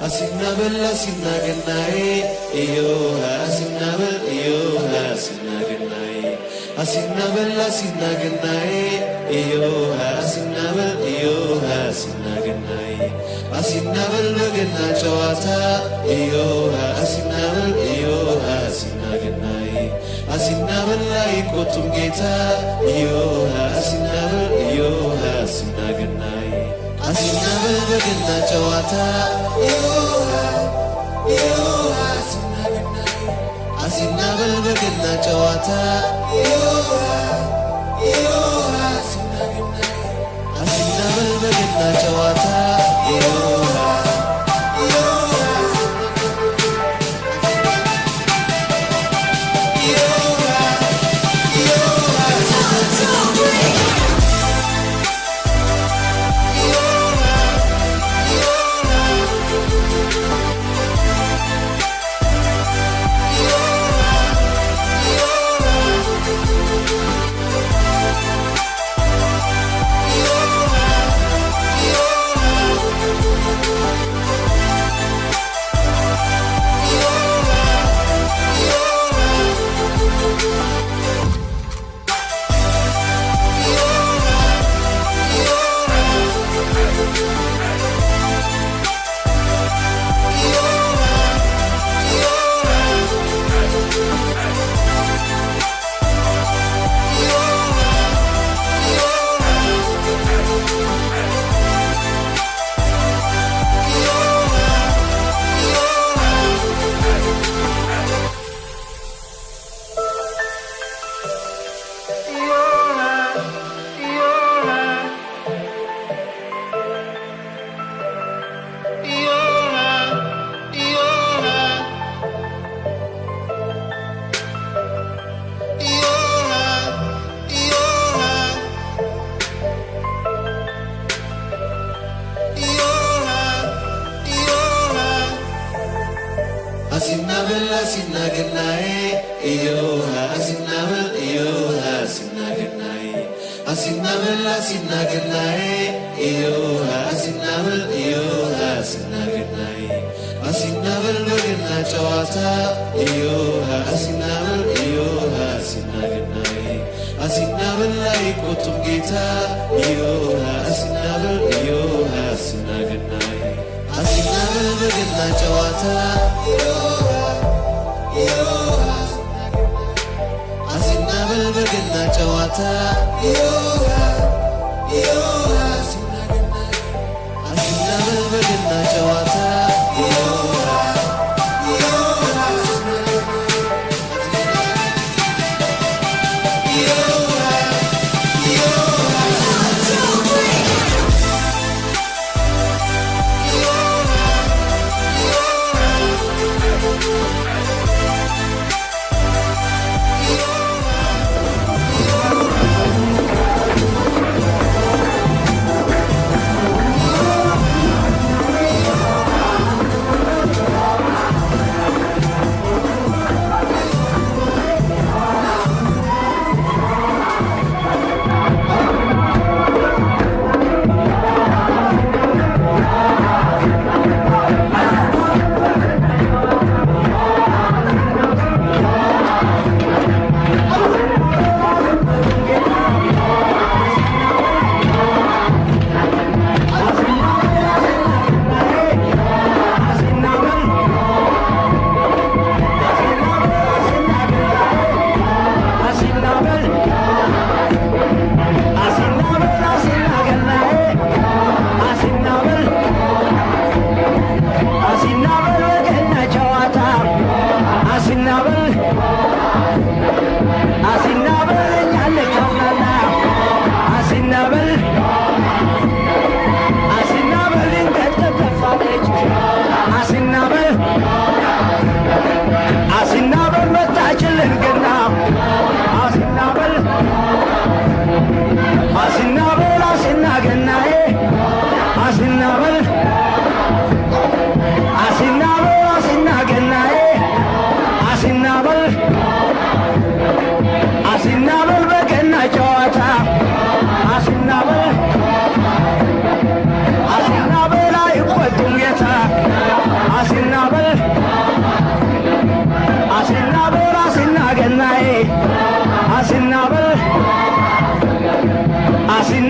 አሲናበል አሲናገናዬ እዮሃ አሲናበል እዮሃ አሲናገናዬ አሲናበል አሲናገናዬ እዮሃ አሲናበል እዮሃ አሲናገናዬ አሲናበል በገና ጨዋታ እዮሃ አሲናበል እዮሃ አሲናገናዬ አሲናበል አይቆጡም ጌታ እዮሃ አሲናበል እዮሃ አሲናገናዬ አሲናበል በገና ጨዋታ አሲናበል በገና ጨዋታ አሲናበል በገና ጨዋታ አሲናገናዬ አሲናበል በገና ጨዋታ እዮሃ አሲናበል እዮሃ አሲናገናዬ አሲናበል አይቆጡም ጌታ እዮሃ አሲናበል እዮሃ አሲናገናዬ አሲናበል በገና ጨዋታ አሲናበል በገና ጨዋታ አሲናበል በገና ጨዋታ ♪ አሲን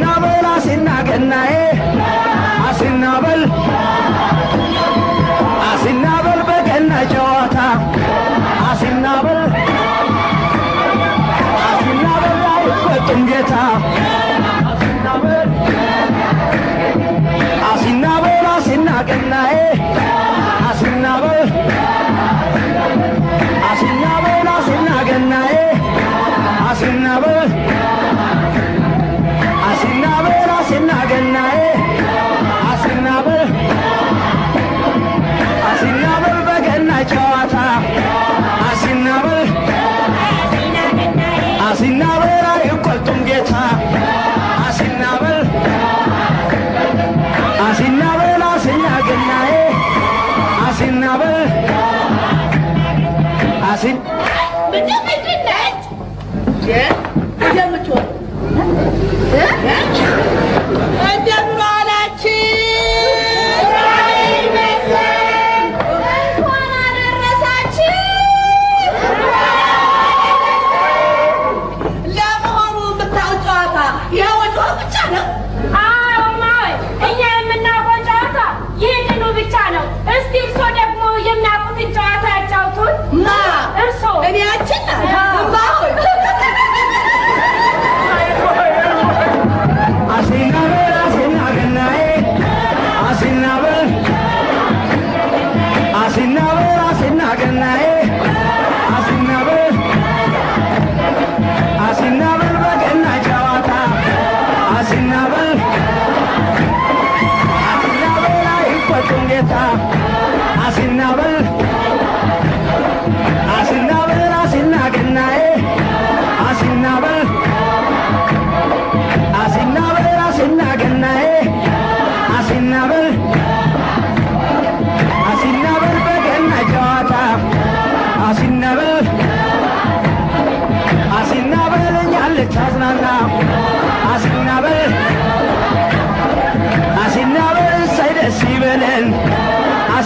አሲናበል አሲናገናዬ አሲናበል አሲናበል በገና ጨዋታ አሲናበል አሲናበል አይቆጡም ጌታ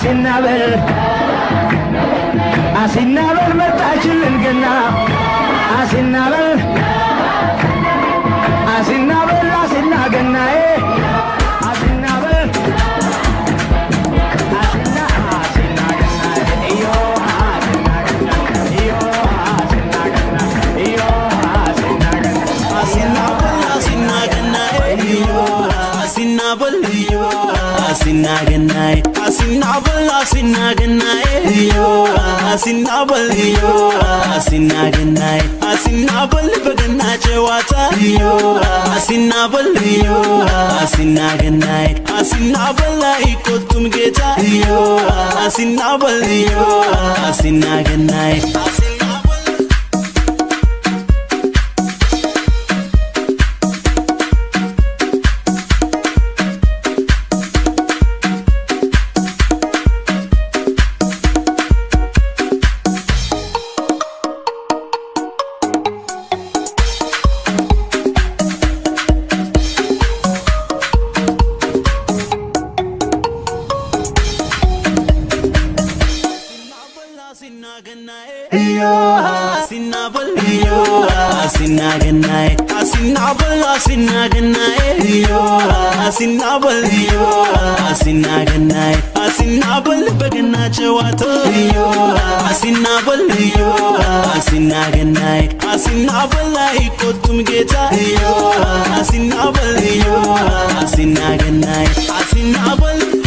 አሲናበል አሲናበል መጣችልን ገና። አሲናበል አሲናበል Asinabala, asinaganae Yo, asinabala, yo, asinaganae Asinabala, baganache wata Yo, asinabala, yo, asinaganae Asinabala, iko tumgeta Yo, asinabala, yo, asinaganae Asinabala Asina boliyo, asina genai, asina bol, asina genai, yo, asina boliyo, asina genai, asina bol, bagana chawato, yo, asina boliyo, asina genai, asina bolai kotum geta, yo, asina boliyo, asina genai, asina bol.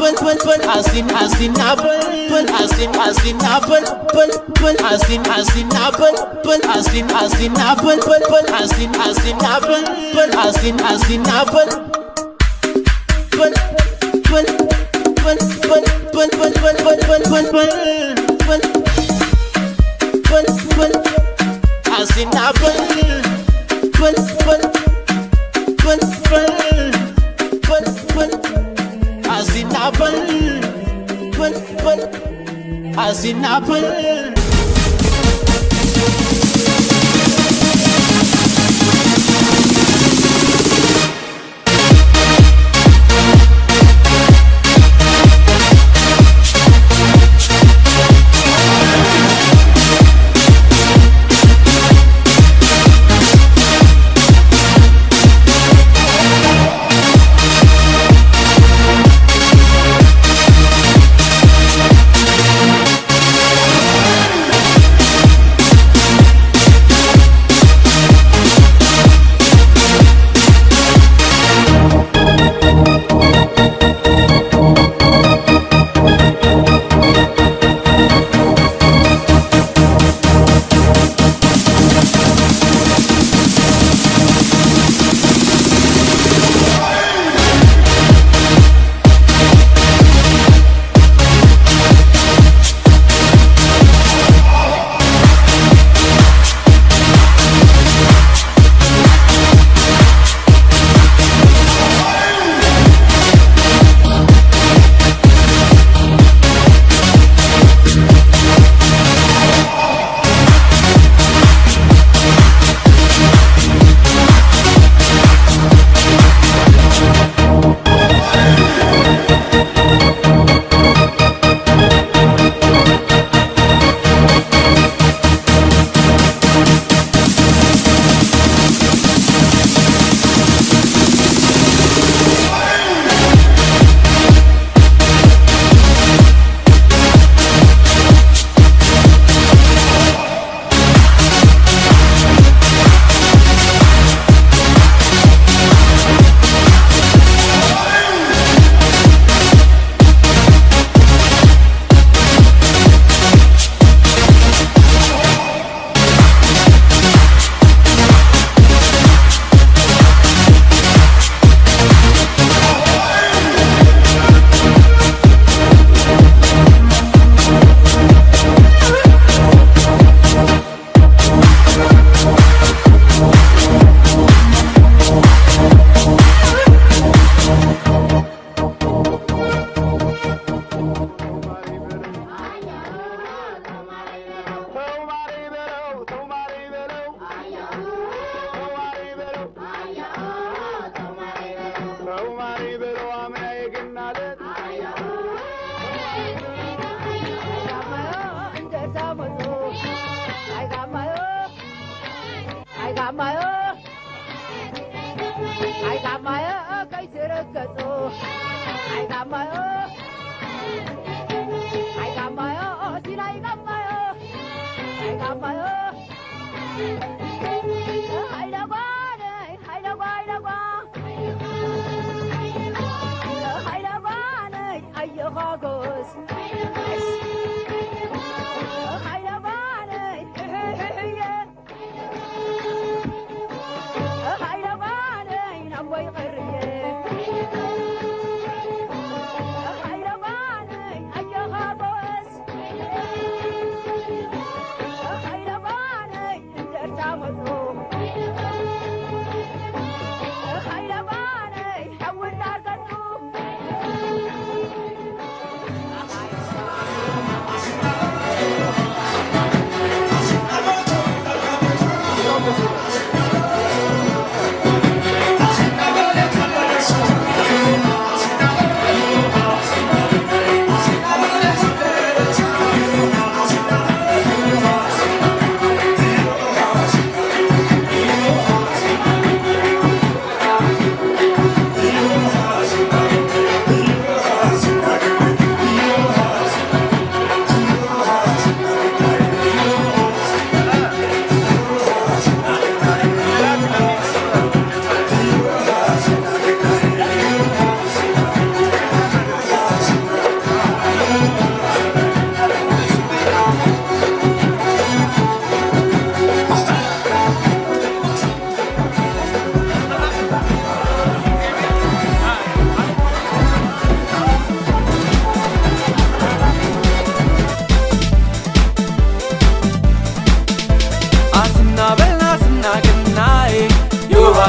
apple, apple, as in as in apple, apple, as in as in apple, apple, apple, as in as in apple, apple, as in as in apple, apple, apple, as in as in apple, apple, as in as in apple, apple, apple, apple, apple, apple, apple, apple, apple, apple, apple, apple, as in apple, apple, apple, apple, apple. But as in apple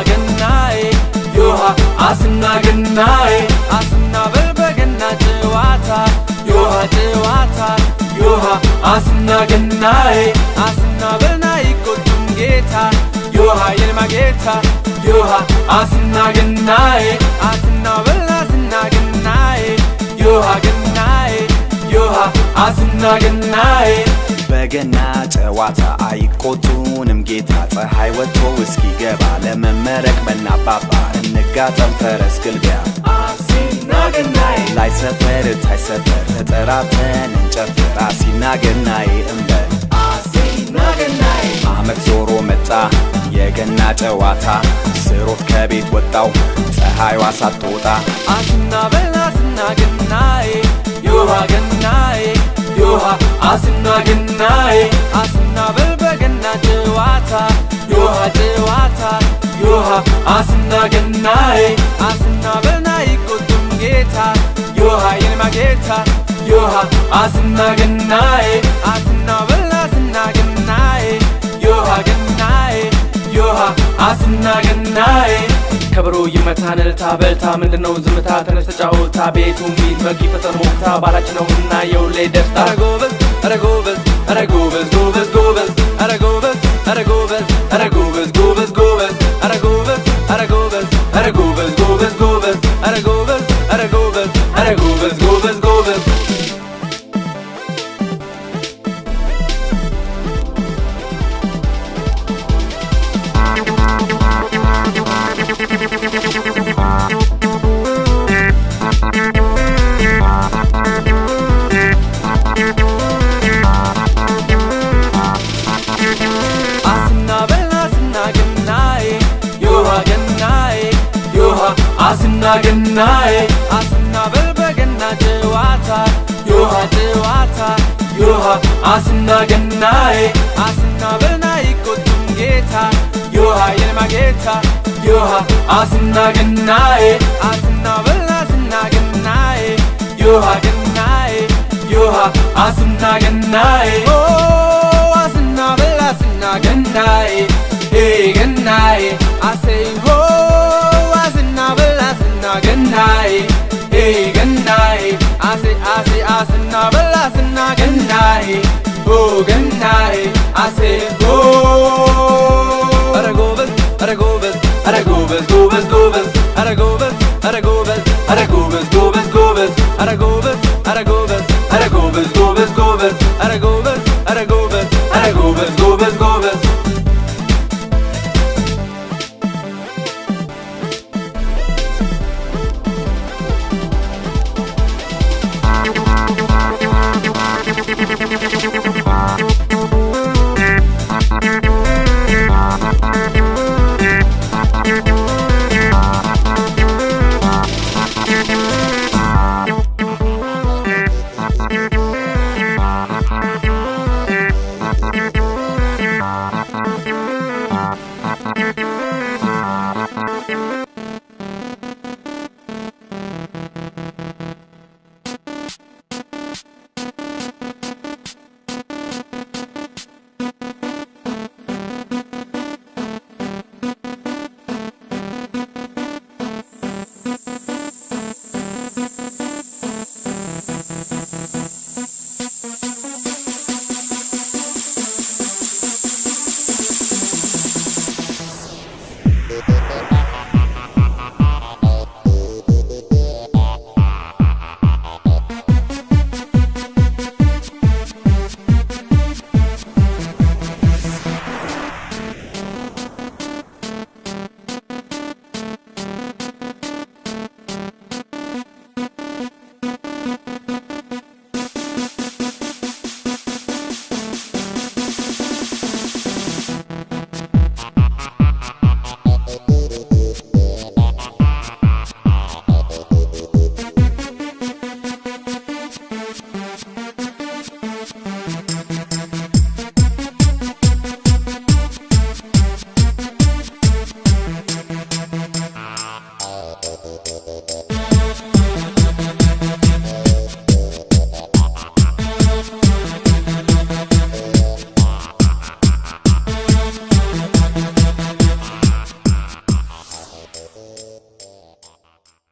ገናዬ ዮሃ አስና ገናዬ አስና በል በገና ጨዋታ ዮሃ ጨዋታ ዮሃ አስና ገናዬ አስና በልና ይቆጡም ጌታ ዮሃ የልማ ጌታ ዮሃ አስና ገናዬ አስና በል አስና ገናዬ ዮሃ ገናዬ ዮሃ አስና ገናዬ በገና ጨዋታ አይቆጡንም። ጌታ ፀሐይ ወጥቶ እስኪገባ ለመመረቅ በናባባ እንጋጠም ፈረስ ግልቢያ። ላይ ሰፈር ታይ ሰፈር ተጠራተን እንጨፍር። አሲና ገናዬ እንበል አመት ዞሮ መጣ የገና ጨዋታ። ስሮት ከቤት ወጣው ፀሐይዋ ሳትወጣ አስና በል ዮሃ ገናዬ ዮሃ አስና ገናዬ አስና በል በገና ጨዋታ ዮሃ ጨዋታ ዮሃ አስና ገናዬ አስና በልና ይቆጡም ጌታ ዮሃ የልማ ጌታ ዮሃ አስና ገናዬ አስና በል አስና ገናዬ ዮሃ ገናዬ ዮሃ አስና ገናዬ ከበሮ ይመታን እልልታ በልታ ምንድነው? ዝምታ ተነስ ተጫወታ ቤቱ ሚት በጊ ፈጠን ሞክታ ባላችን ነውና የውሌ ደስታ። ኧረ ጎበዝ ኧረ ጎበዝ ጎበዝ ጎበዝ ገናዬ አስና በል በገና ጨዋታ ዮሃ ጨዋታ ዮሃ አስና ገናዬ አስና በልና ይቆጡም ጌታ ዮሃ የልማ ጌታ ዮሃ አስና ገናዬ አስና በል አስና ገናዬ ዮሃ ገናዬ ዮሃ አስና ገናዬ አስና በል አስና ገናዬ ገናዬ አሰይ ሆ ገናዬ አሴ ሆ ኧረ ጎበዝ ኧረ ጎበዝ ኧረ ጎበዝ ጎበዝ ጎበዝ ኧረ ጎበዝ ኧረ ጎበዝ ኧረ ጎበዝ ጎበዝ ጎበዝ ኧረ ጎበዝ ኧረ